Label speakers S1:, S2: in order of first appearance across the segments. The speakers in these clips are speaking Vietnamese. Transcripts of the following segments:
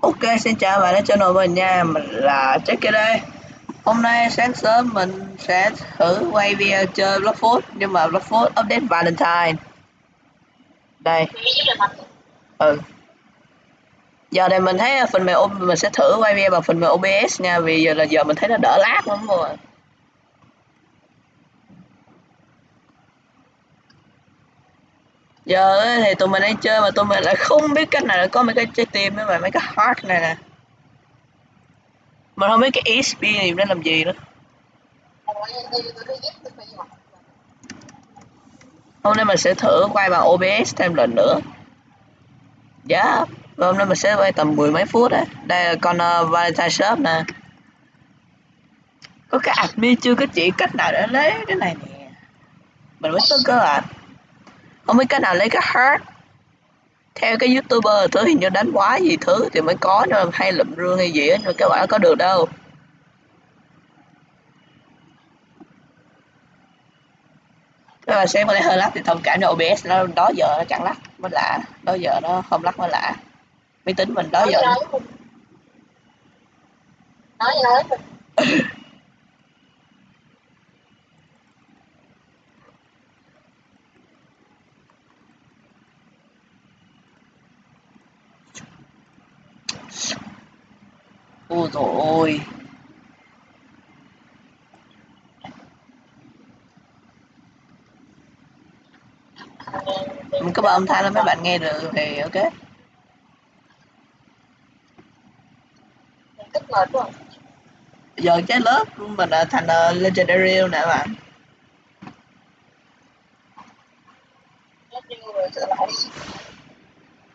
S1: Ok, xin chào bạn đã channel mình nha, mình là Jackie đây. Hôm nay sáng sớm mình sẽ thử quay video chơi Blockfoot Nhưng mà Blockfoot update Valentine. Đây. Ừ. Giờ này mình thấy phần mềm mình sẽ thử quay video bằng phần mềm OBS nha Vì giờ là giờ mình thấy nó đỡ lát lắm rồi giờ thì tụi mình đang chơi mà tụi mình lại không biết cách nào để có mấy cái trái tim với mấy cái heart này nè. Mình không biết cái ESP này để làm gì nữa. Hôm nay mình sẽ thử quay bằng OBS thêm lần nữa. Dạ yeah. hôm nay mình sẽ quay tầm mười mấy phút đấy đây là con uh, Valentine Shop nè. Có cái admin chưa có chỉ cách nào để lấy cái này nè. Mình mới tới cơ à không biết cái nào lấy cái heart theo cái youtuber thứ hình như đánh quái gì thứ thì mới có mà hay lụm rương hay gì á nhưng các bạn có được đâu. Các bạn xem lẽ hơi lắc thì thông cảm cho OBS nó đó giờ nó chẳng lắc mới lạ. Đó giờ nó không lắc mới lạ. Máy tính mình đó giờ
S2: nói
S1: ôi dồi ôi mình có bật âm thanh lên mấy bạn nghe được thì ok.
S2: Tức mệt quá
S1: giờ cái lớp mình là thành uh, legendary nè bạn.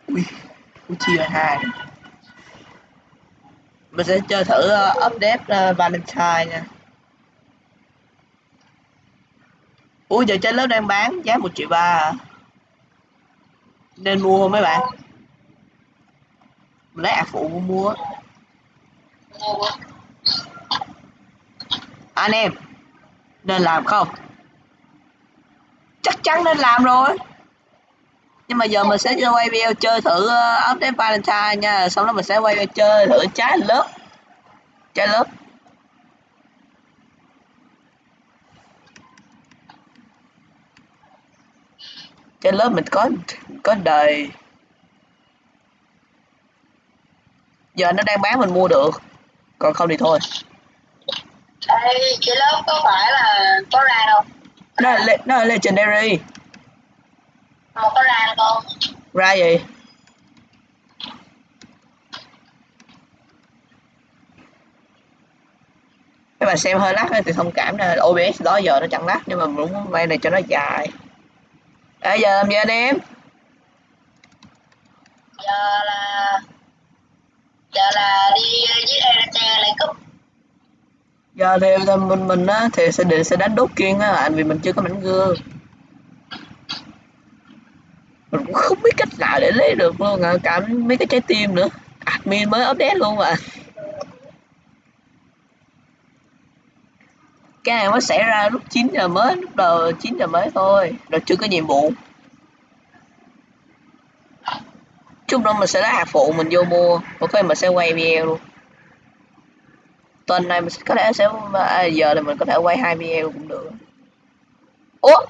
S1: Ui ui chia hai. Mình sẽ chơi thử uh, update uh, Valentine nha. Ủa giờ trên lớp đang bán giá một triệu ba à? Nên mua không mấy bạn? Mình lấy ạc phụ mua Anh em, Nên làm không? Chắc chắn nên làm rồi. Nhưng mà giờ mình sẽ quay video chơi thử ờ, update Valentine nha. Xong đó mình sẽ quay video chơi thử trái lớp. Trái lớp. Trái lớp mình có có đời. Giờ nó đang bán mình mua được còn không thì thôi.
S2: Ê, cái lớp có phải là có ra đâu
S1: nó là, nó là legendary.
S2: Không có ra con
S1: ra gì các bạn xem hơi lắc thì thông cảm là OBS đó giờ nó chẳng lắc nhưng mà muốn quay này cho nó dài. À, giờ làm gì anh em
S2: giờ là giờ là đi với ERT lấy cúp.
S1: Giờ thì mình mình á, thì sẽ định sẽ đánh đốt kiên á, anh vì mình chưa có mảnh gương. Mình cũng không biết cách nào để lấy được luôn à cả mấy cái trái tim nữa. Admin mới update luôn mà. Cái này mới xảy ra lúc 9 giờ mới, lúc đầu 9 giờ mới thôi, rồi chưa có nhiệm vụ. Chút nữa mình sẽ lấy hạt phụ mình vô mua. Một khi mình sẽ quay video luôn. Tuần này mình có thể sẽ à, giờ là mình có thể quay hai video cũng được. Ủa?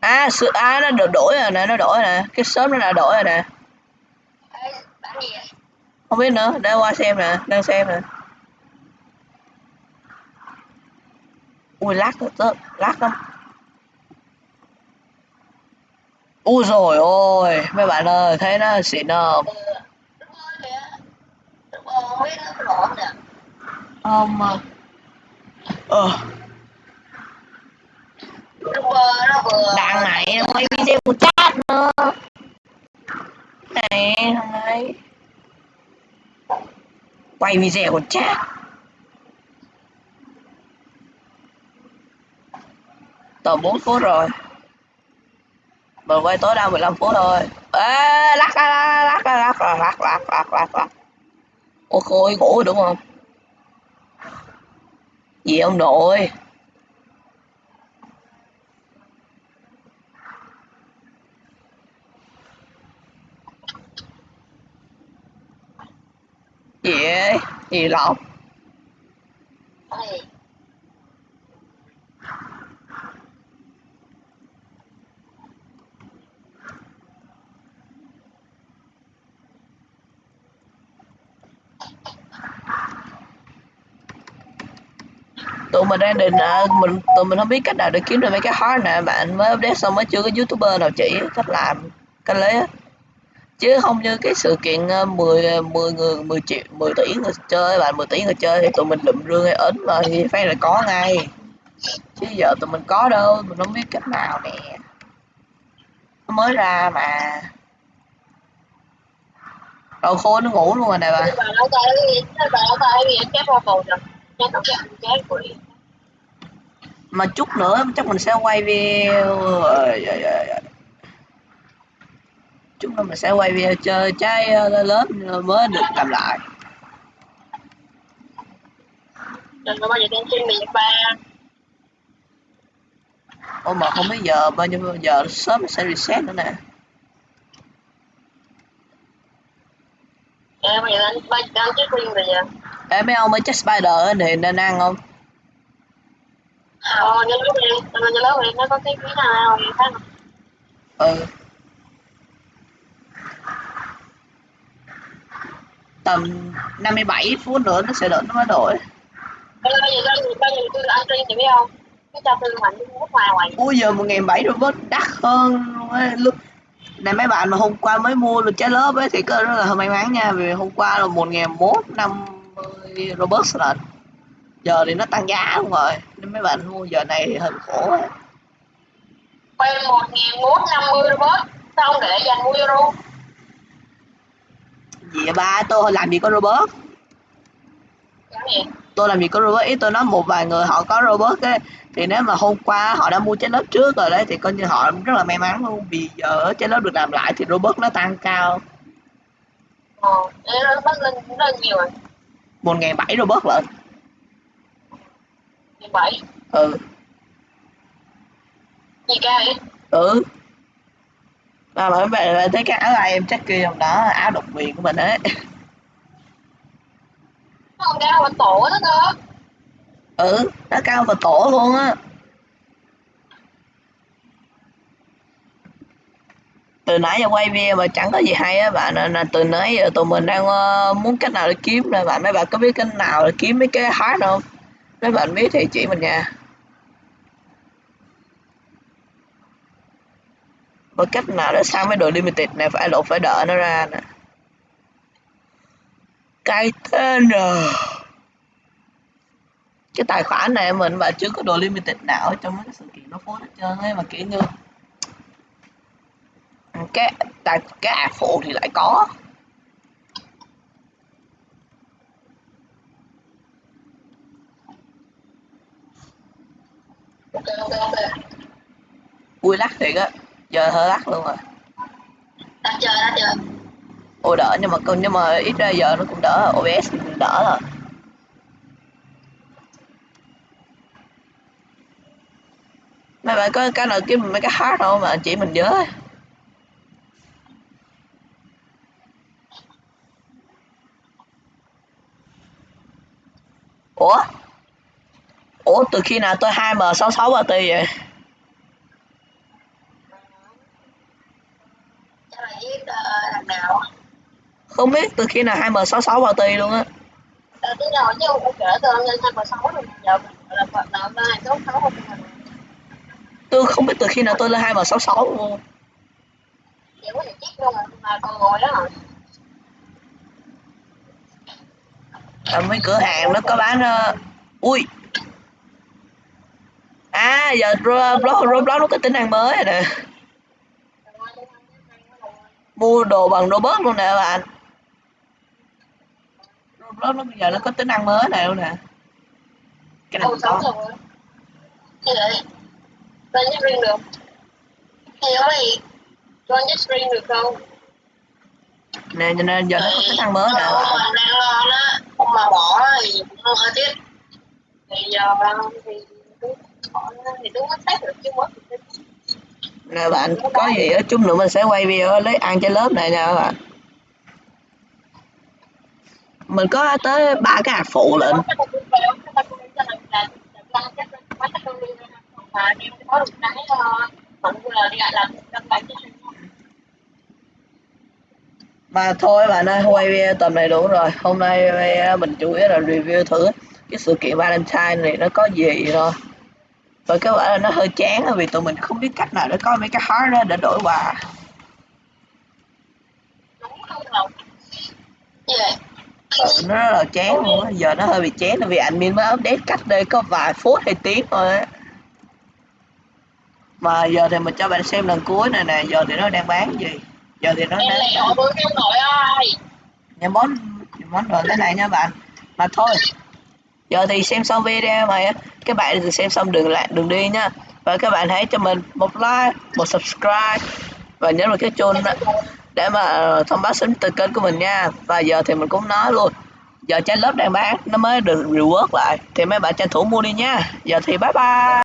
S1: À sự à nó được đổi rồi nè nó đổi rồi nè. Cái sớm nó đã đổi rồi nè. Không biết nữa để qua xem nè đang xem nè. Ui lát tớ lát lắm. U rồi ôi mấy bạn ơi, thấy nó xịn không? Không mà ờ. Đằng này nó quay video của chat nữa. Này, thằng này quay video của chat. Tầm 4 phút rồi mình quay tối đa 15 phút thôi. Ê, lắc lắc lắc lắc lắc lắc lắc lắc lắc lắc ô khôi, ngủ đúng không? Gì ông nội? Gì ấy
S2: gì lắm
S1: tụi mình đang định à, mình tụi mình không biết cách nào để kiếm được mấy cái heart nè bạn mới update xong mới chưa có youtuber nào chỉ cách làm cách lấy á. Chứ không như cái sự kiện ờ, 10 10 ờ, người 10 triệu 10 tỷ người chơi bạn 10 tỷ người chơi thì tụi mình lụm rương hay ấn mà thì phải là có ngay. Chứ giờ tụi mình có đâu mình không biết cách nào nè. Nó mới ra mà. Đầu khô nó ngủ luôn rồi nè bà
S2: Coi cái ăn chép của đi
S1: mà chút nữa chắc mình sẽ quay video chút nữa mình sẽ quay video chơi trái ờ, lớn mới được làm lại.
S2: Đừng có bao giờ đem trên miệng ba?
S1: Ô mà không biết giờ bao nhiêu giờ sớm sẽ reset nữa nè.
S2: Em bây giờ anh ba anh chết riêng rồi giờ
S1: Ê mấy ông mới chắc spider thì nên ăn không?
S2: Ờ nhớ lớp đi nhớ lớp đi nó có cái cái nào khác
S1: ừ. Tầm 57 phút nữa nó sẽ đợi nó mới đổi.
S2: Bây giờ giờ tôi ăn riêng thì biết không? Cái cho tôi mạnh nước ngoài ngoài
S1: ui giờ một nghìn bảy robot đắt hơn luôn á lúc này mấy bạn mà hôm qua mới mua được trái lớp ấy thì có rất là may mắn nha vì hôm qua là một nghìn mốt năm mươi robot lận giờ thì nó tăng giá luôn rồi nên mấy bạn mua giờ này thì hơi khổ á
S2: quen một nghìn bốn năm mươi robot xong để dành mua euro
S1: gì vậy ba? Tôi làm gì có robot? Tôi làm gì có robot? Ý tôi nói một vài người họ có robot ấy thì nếu mà hôm qua họ đã mua trái lớp trước rồi đấy thì coi như họ rất là may mắn luôn. Vì giờ trái lớp được làm lại thì robot nó tăng cao.
S2: Ờ bắt lên rất là nhiều rồi
S1: một ngày bảy robot lận
S2: mười bảy?
S1: Ừ.
S2: Gì cao vậy?
S1: Ừ. Mà mấy bạn là thấy cái áo ai em chắc kia trong đó áo độc quyền của mình ấy.
S2: Nó còn cao hơn tổ đó cơ.
S1: Ừ nó cao và tổ luôn á từ nãy giờ quay video mà chẳng có gì hay á, bạn nên là từ nãy giờ tụi mình đang ờ, muốn cách nào để kiếm nè. Bạn, mấy bạn có biết cách nào để kiếm mấy cái hard không? Mấy bạn biết thì chỉ mình nha. Và cách nào để sang mấy đồ limited này phải lộ phải đợi nó ra nè. Cái tên rồi cái tài khoản này mình mà chưa có đồ limited nào ở trong mấy cái sự kiện nó phối hết trơn ấy, mà kiểu như cái tài cái ạc phụ thì lại có.
S2: Ok ok ok
S1: ui lắc thiệt á. Giờ hơi lắc luôn rồi.
S2: Đã chờ đã chờ
S1: ôi đỡ nhưng mà còn nhưng mà ít ra giờ nó cũng đỡ. OBS thì cũng đỡ rồi. Mấy bạn có cái nào kiếm mấy cái heart không? Mà chỉ mình với ủa? Ủa từ khi nào tôi 2m66 party vậy?
S2: Chắc là viết uh, thằng nào?
S1: Không biết từ khi nào 2m66 party luôn á.
S2: Ờ cái nào chứ không kể tôi lên rồi giờ là là không
S1: tôi không biết từ khi nào tôi lên 2m66 luôn.
S2: Chỉ có thể chết luôn mà còn ngồi đó rồi
S1: à, mấy cửa hàng nó có bán uh, ui. À giờ Roblox Roblox nó có tính năng mới rồi nè. Mua đồ bằng robot luôn nè bạn. Roblox nó bây giờ nó có tính năng mới này luôn nè. Cái này có.
S2: như vậy lên nhất riêng được? Thì gì lên nhất riêng được không?
S1: Nè cho nên giờ nó có tính năng mới nè. bạn
S2: mình đang lo đó mà bỏ thì cũng hơi tiếc. Thì giờ thì nó thì đúng test được chứ mất
S1: nè bạn có gì á chút nữa mình sẽ quay video lấy ăn trên lớp này nha các bạn. Mình có tới ba cái hạt phụ
S2: là là là cái quán cái con mà em có được cái không là đi lại làm làm bài cái
S1: mà thôi bạn ơi quay video tầm này đủ rồi. Hôm nay eh, mình chủ yếu là review thử cái sự kiện Valentine này nó có gì rồi. Và các bạn là nó hơi chán vì tụi mình không biết cách nào để có mấy cái heart đó để đổi quà. Ừ, nó rất là chán luôn á. Giờ nó hơi bị chán là vì admin mới update cách đây có vài phút hay tiếng thôi á. Mà giờ thì mình cho bạn xem lần cuối này nè. Giờ thì nó đang bán gì? Giờ thì nó
S2: em nội ơi
S1: những món những món đồ thế này nha bạn. Mà thôi giờ thì xem xong video mà các bạn thì xem xong đừng lại đừng đi nha và các bạn hãy cho mình một like một subscribe. Và nhấn vào cái chuông để mà thông báo sớm từ kênh của mình nha. Và giờ thì mình cũng nói luôn. Giờ trái lớp đang bán nó mới được reward lại. Thì mấy bạn tranh thủ mua đi nha. Giờ thì bye bye